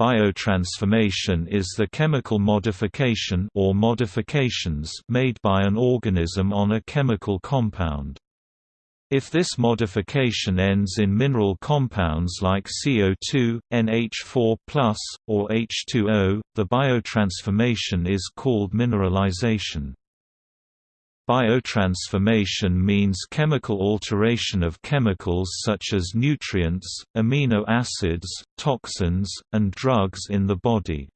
Biotransformation is the chemical modification or modifications made by an organism on a chemical compound. If this modification ends in mineral compounds like CO2, NH4+, or H2O, the biotransformation is called mineralization. Biotransformation means chemical alteration of chemicals such as nutrients, amino acids, toxins, and drugs in the body.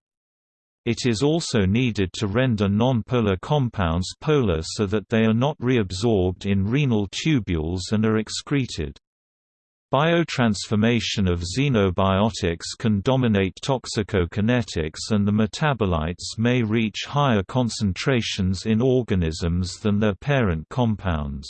It is also needed to render nonpolar compounds polar so that they are not reabsorbed in renal tubules and are excreted. Biotransformation of xenobiotics can dominate toxicokinetics and the metabolites may reach higher concentrations in organisms than their parent compounds.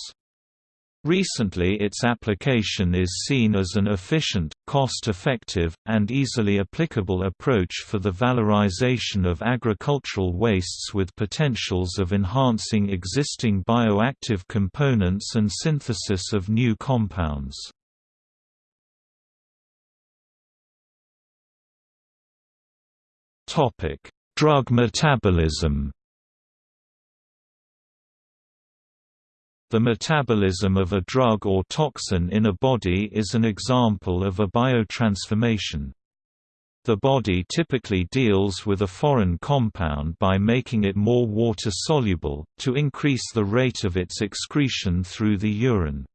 Recently its application is seen as an efficient, cost-effective, and easily applicable approach for the valorization of agricultural wastes with potentials of enhancing existing bioactive components and synthesis of new compounds. Drug metabolism. The metabolism of a drug or toxin in a body is an example of a biotransformation. The body typically deals with a foreign compound by making it more water-soluble, to increase the rate of its excretion through the urine.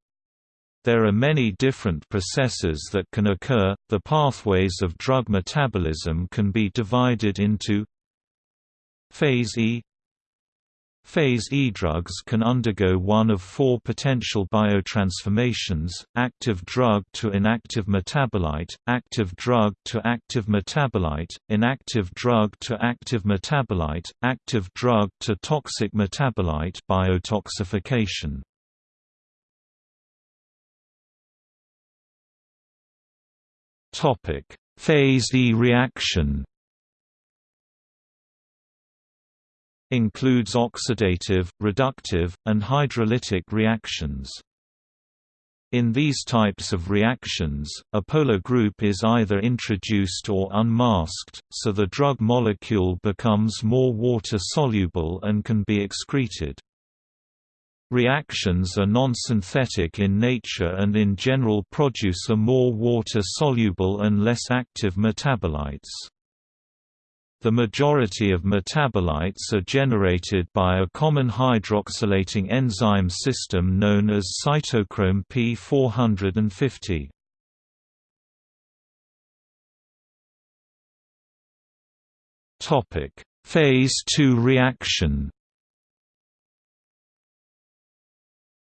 There are many different processes that can occur. The pathways of drug metabolism can be divided into Phase E Phase E drugs can undergo one of four potential biotransformations, active drug to inactive metabolite, active drug to active metabolite, inactive drug to active metabolite, active drug to toxic metabolite biotoxification. Phase E reaction. Includes oxidative, reductive, and hydrolytic reactions. In these types of reactions, a polar group is either introduced or unmasked, so the drug molecule becomes more water-soluble and can be excreted. Reactions are non-synthetic in nature and in general produce a more water-soluble and less active metabolites. The majority of metabolites are generated by a common hydroxylating enzyme system known as cytochrome P450. Phase II reaction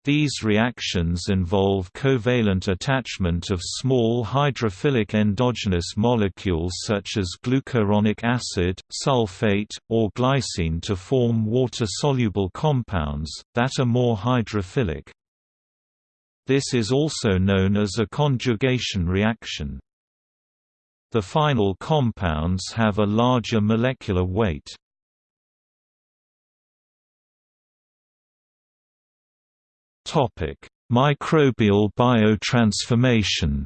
These reactions involve covalent attachment of small hydrophilic endogenous molecules such as glucuronic acid, sulfate, or glycine to form water-soluble compounds, that are more hydrophilic. This is also known as a conjugation reaction. The final compounds have a larger molecular weight. Topic: Microbial biotransformation.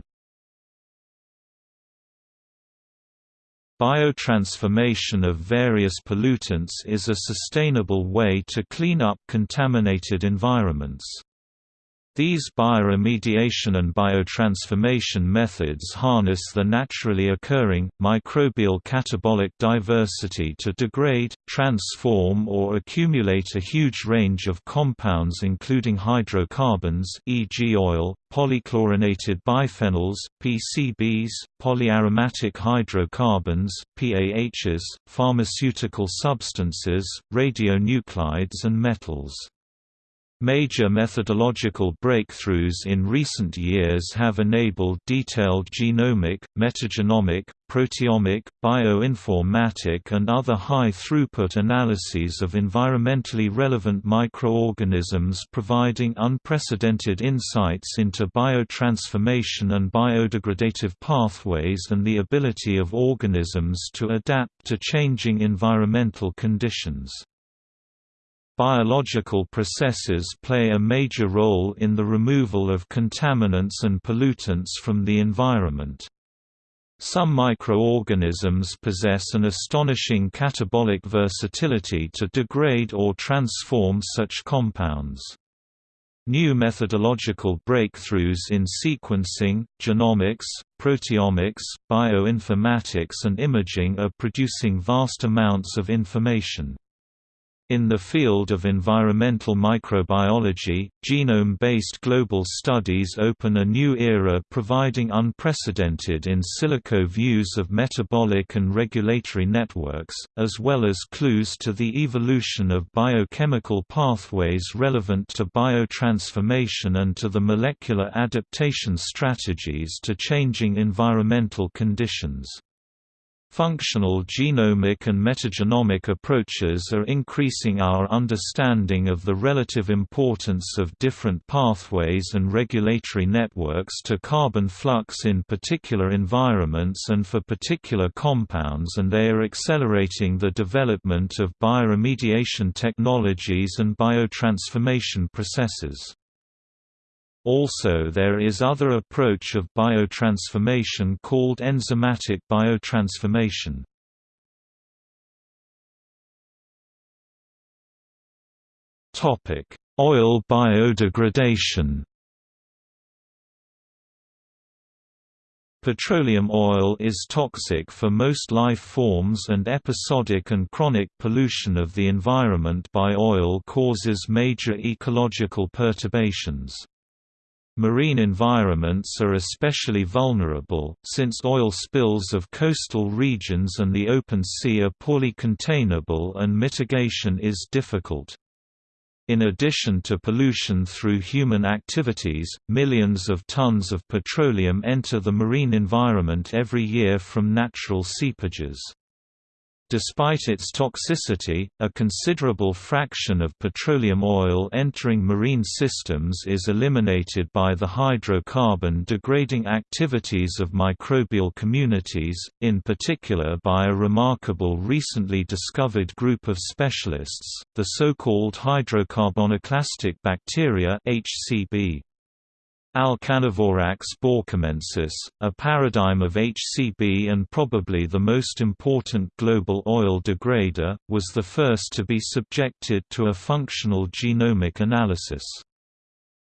Biotransformation of various pollutants is a sustainable way to clean up contaminated environments. These bioremediation and biotransformation methods harness the naturally occurring, microbial catabolic diversity to degrade, transform or accumulate a huge range of compounds including hydrocarbons e.g. oil, polychlorinated biphenyls, PCBs, polyaromatic hydrocarbons, PAHs, pharmaceutical substances, radionuclides and metals. Major methodological breakthroughs in recent years have enabled detailed genomic, metagenomic, proteomic, bioinformatic and other high-throughput analyses of environmentally relevant microorganisms providing unprecedented insights into biotransformation and biodegradative pathways and the ability of organisms to adapt to changing environmental conditions. Biological processes play a major role in the removal of contaminants and pollutants from the environment. Some microorganisms possess an astonishing catabolic versatility to degrade or transform such compounds. New methodological breakthroughs in sequencing, genomics, proteomics, bioinformatics and imaging are producing vast amounts of information. In the field of environmental microbiology, genome-based global studies open a new era providing unprecedented in silico views of metabolic and regulatory networks, as well as clues to the evolution of biochemical pathways relevant to biotransformation and to the molecular adaptation strategies to changing environmental conditions. Functional genomic and metagenomic approaches are increasing our understanding of the relative importance of different pathways and regulatory networks to carbon flux in particular environments and for particular compounds and they are accelerating the development of bioremediation technologies and biotransformation processes. Also there is other approach of biotransformation called enzymatic biotransformation. Oil biodegradation Petroleum oil is toxic for most life forms and episodic and chronic pollution of the environment by oil causes major ecological perturbations. Marine environments are especially vulnerable, since oil spills of coastal regions and the open sea are poorly containable and mitigation is difficult. In addition to pollution through human activities, millions of tons of petroleum enter the marine environment every year from natural seepages. Despite its toxicity, a considerable fraction of petroleum oil entering marine systems is eliminated by the hydrocarbon-degrading activities of microbial communities, in particular by a remarkable recently discovered group of specialists, the so-called hydrocarbonoclastic bacteria HCB. Alcanivorax borkumensis, a paradigm of HCB and probably the most important global oil degrader, was the first to be subjected to a functional genomic analysis.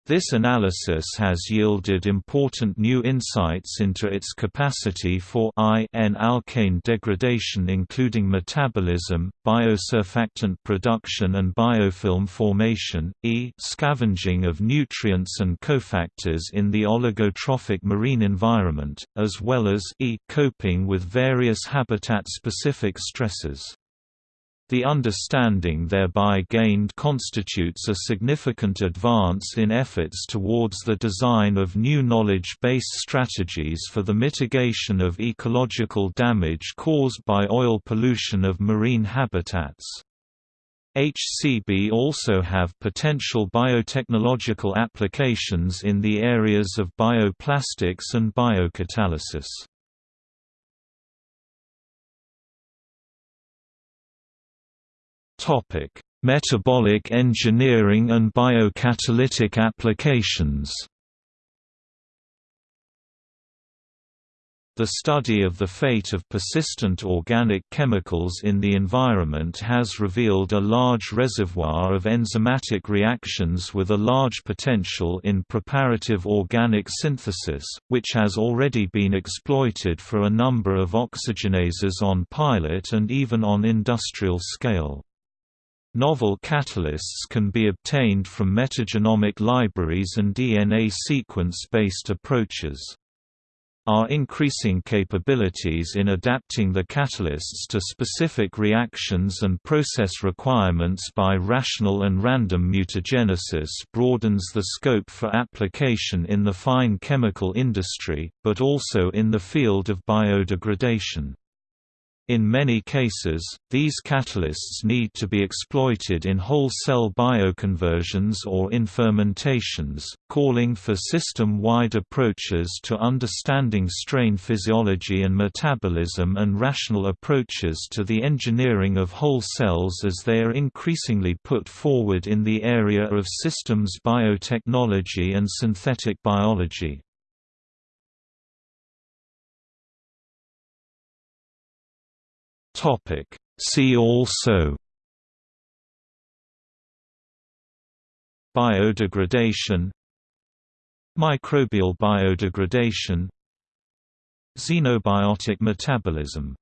This analysis has yielded important new insights into its capacity for I-N-alkane degradation including metabolism, biosurfactant production and biofilm formation, e scavenging of nutrients and cofactors in the oligotrophic marine environment, as well as e coping with various habitat-specific stresses. The understanding thereby gained constitutes a significant advance in efforts towards the design of new knowledge-based strategies for the mitigation of ecological damage caused by oil pollution of marine habitats. HCB also have potential biotechnological applications in the areas of bioplastics and biocatalysis. Topic: Metabolic engineering and biocatalytic applications. The study of the fate of persistent organic chemicals in the environment has revealed a large reservoir of enzymatic reactions with a large potential in preparative organic synthesis, which has already been exploited for a number of oxygenases on pilot and even on industrial scale. Novel catalysts can be obtained from metagenomic libraries and DNA sequence-based approaches. Our increasing capabilities in adapting the catalysts to specific reactions and process requirements by rational and random mutagenesis broadens the scope for application in the fine chemical industry, but also in the field of biodegradation. In many cases, these catalysts need to be exploited in whole-cell bioconversions or in fermentations, calling for system-wide approaches to understanding strain physiology and metabolism and rational approaches to the engineering of whole cells as they are increasingly put forward in the area of systems biotechnology and synthetic biology. See also Biodegradation Microbial biodegradation Xenobiotic metabolism